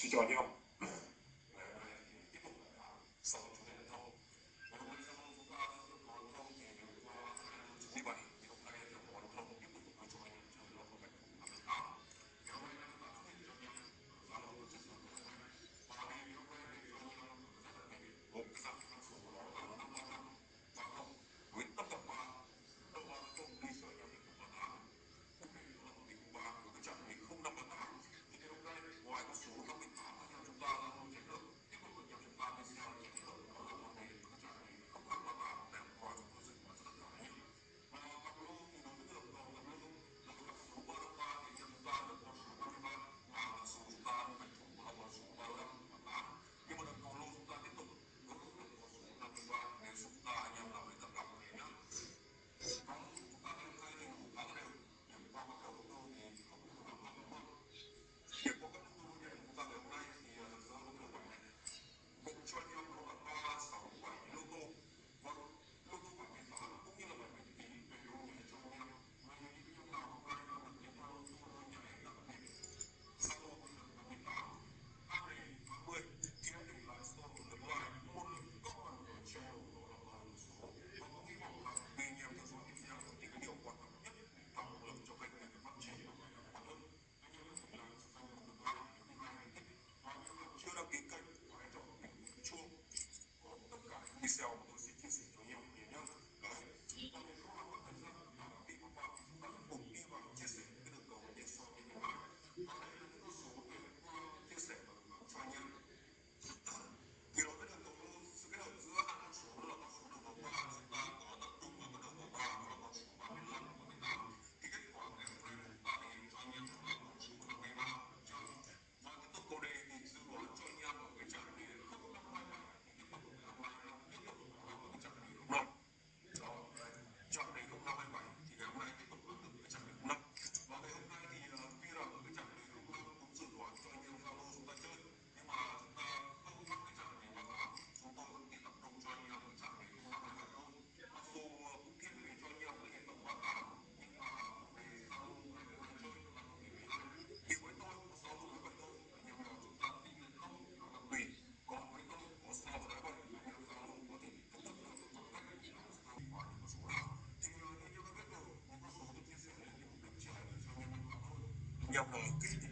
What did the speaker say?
去叫尿。要不我给